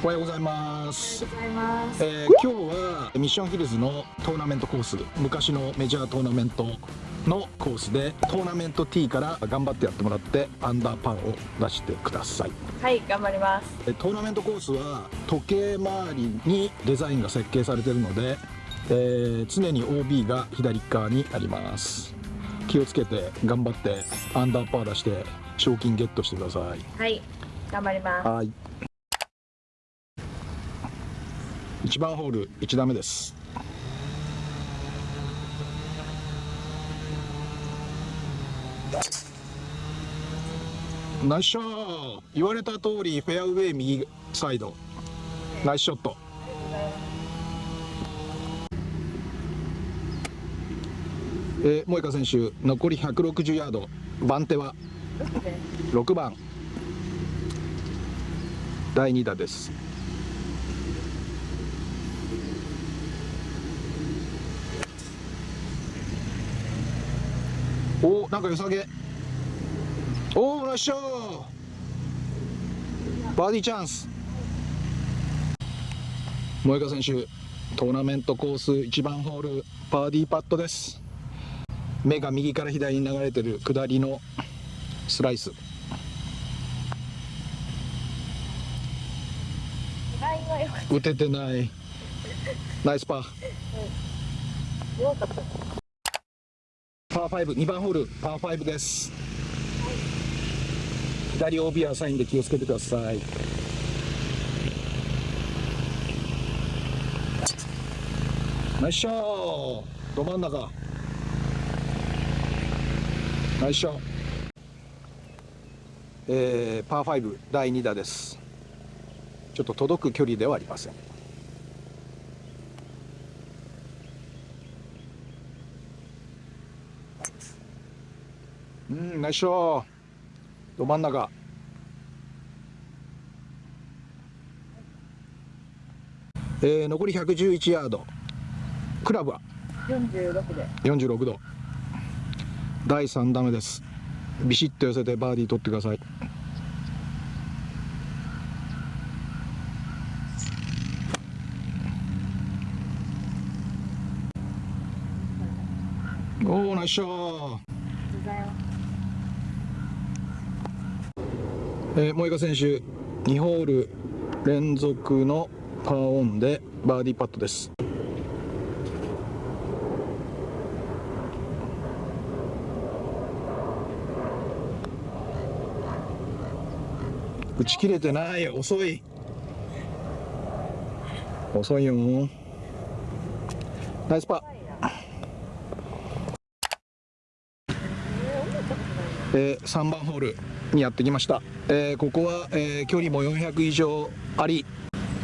おはようございます。ございます。えー今日はミッションヒルズのトーナメントコース、昔のメジャートーナメントのコースでトーナメント T から頑張ってやってもらってアンダーパーを出してください。はい、頑張ります。えトーナメントコースは時計回りにデザインが設計されているので、えー常に OB が左側にあります。気をつけて頑張ってアンダーパー出して賞金ゲットしてください。はい、頑張ります。はい。1番ホール1打目です。ナイスショット言われた通りフェアウェイ右サイド。ナイスショット。えー、萌香選手残り160ヤード。番手は6番。第2打です。おおなんか良さげ。おおナイスショーバーディーチャンス。萌香選手トーナメントコース1番ホールバーディーパットです。目が右から左に流れてる下りのスライス。打ててない。ナイスパー。た。よパー52番ホールパー5です。左 OB はサインで気をつけてください。ナイスショー。ど真ん中。ナイスショー。えー、パー5第2打です。ちょっと届く距離ではありません。うんナイスショー。ど真ん中。えー、残り111ヤード。クラブは？四十六で。46度。第3打目です。ビシッと寄せてバーディー取ってください。おおナイスショーデザイン。えー、萌香選手2ホール連続のパーオンでバーディーパットです。打ち切れてない遅い。遅いよ。ナイスパー。えー、3番ホールにやってきました、えーここは、えー距離も400以上あり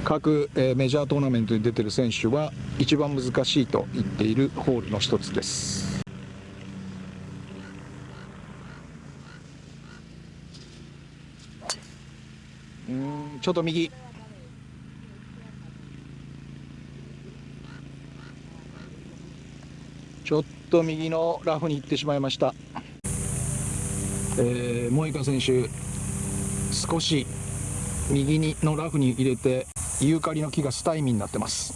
各、えーメジャートーナメントに出てる選手は一番難しいと言っているホールの一つです。うんちょっと右。ちょっと右のラフに行ってしまいました。えー、モイカ選手少し右にのラフに入れてユーカリの木がスタイミーになってます。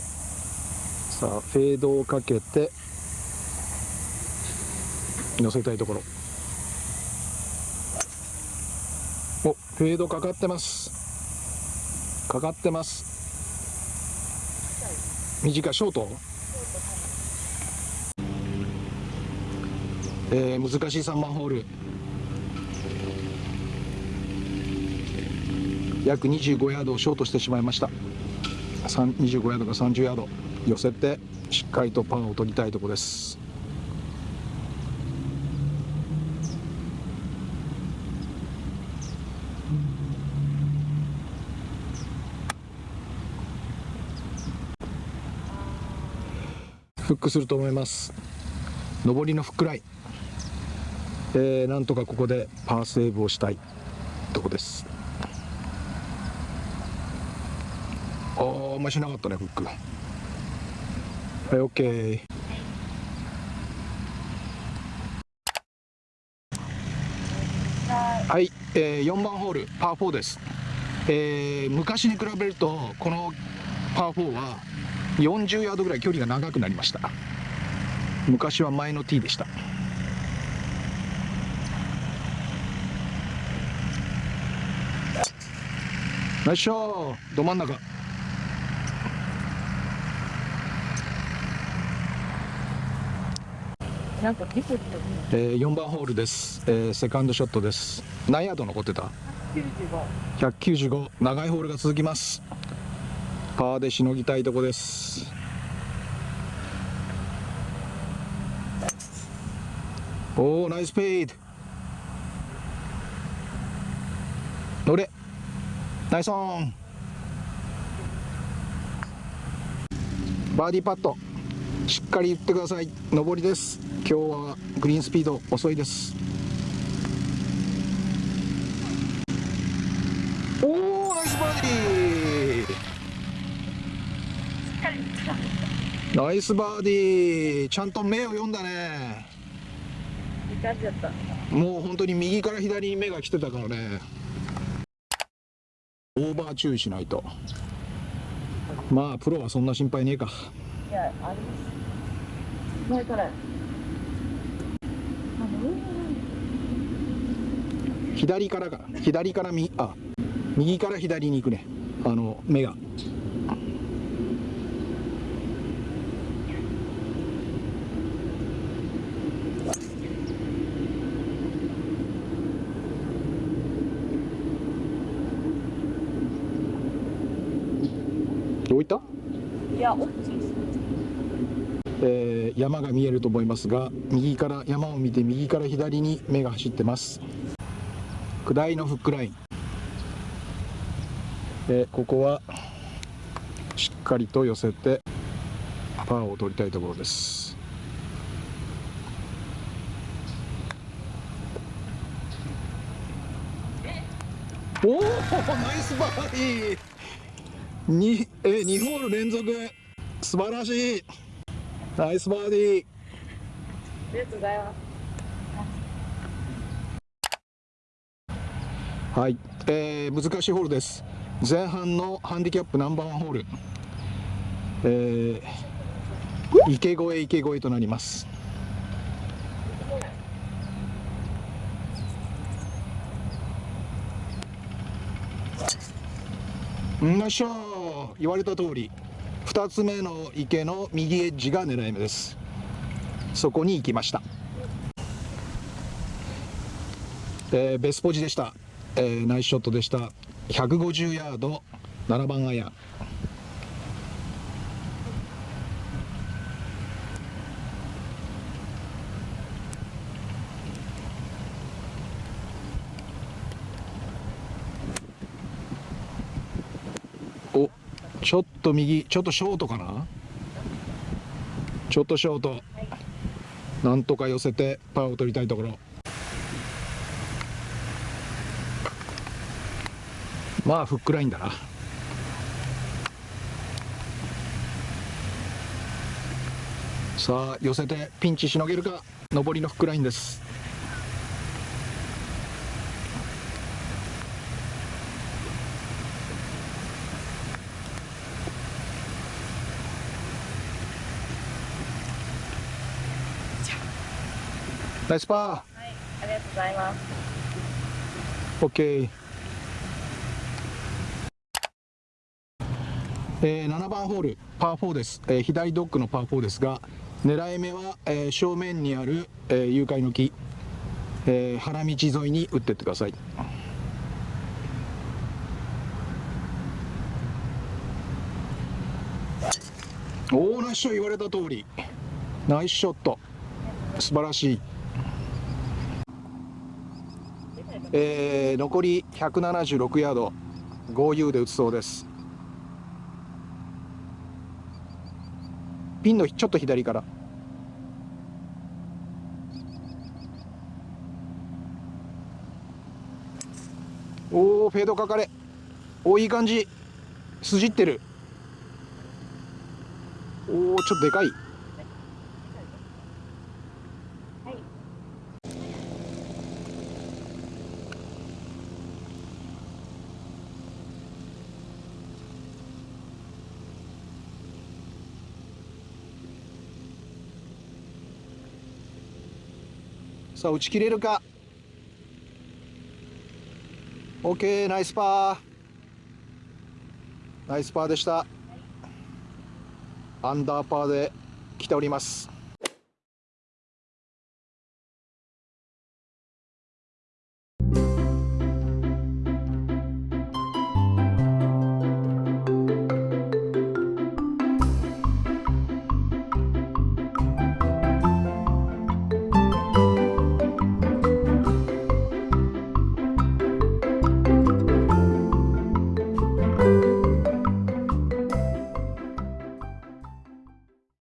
さあフェードをかけて乗せたいところ。おフェードかかってます。かかってます。短いショート？えー、難しい3番ホール。約25ヤードをショートしてしまいました。25ヤードか30ヤード。寄せてしっかりとパンを取りたいところです。フックすると思います。上りのフックライン、えーなんとかここでパーセーブをしたいとこです。あーあんましなかったねフック。はい OK はい、えー、4番ホールパー4です。えー昔に比べるとこのパー4は40ヤードぐらい距離が長くなりました。昔は前のティーでした。ナイスショーど真ん中。なんかリポットえー4番ホールです、えーセカンドショットです。何ヤード残ってた？95 195長いホールが続きます。パーでしのぎたいとこです。おおナイスペイド。乗れ。ナイスオン。バーディーパットしっかり言ってください。上りです。今日はグリーンスピード遅いです。おおナイスバーディー。ナイスバーディー。ちゃんと目を読んだね。もう本当に右から左に目が来てたからね。オーバー注意しないと。まあプロはそんな心配ねえか。いやあります前から左からか左から右あ右から左に行くね。あの目が。どういった？いや大きえー山が見えると思いますが右から山を見て右から左に目が走ってます。下りのフックライン、えーここはしっかりと寄せてパーを取りたいところです。おおナイスバーディー。にえー、2ホール連続。素晴らしい。ナイスバーディー。ありがとうございます。はい、えー難しいホールです。前半のハンディキャップナンバーワンホール、えー池越え池越えとなります。よいしょ言われた通り2つ目の池の右エッジが狙い目です。そこに行きました。えーベスポジでした、えーナイスショットでした。150ヤード7番アイアンおちょっと右ちょっとショートかな？ちょっとショート。なんとか寄せてパーを取りたいところ。まあフックラインだな。さあ寄せてピンチしのげるか？上りのフックラインです。ナイスパーはいありがとうございます。OK えー7番ホールパー4です、えー左ドッグのパー4ですが狙い目は、えー正面にある、えー誘拐の木、えー原道沿いに打ってってください。おおナイスショット言われた通り。ナイスショット。素晴らしいえー残り176ヤード。5U で打つそうです。ピンのちょっと左から。おおフェードかかれ。おいい感じ。筋ってる。おおちょっとでかい。さあ打ち切れるか？OK ナイスパー。ナイスパーでした。アンダーパーで来ております。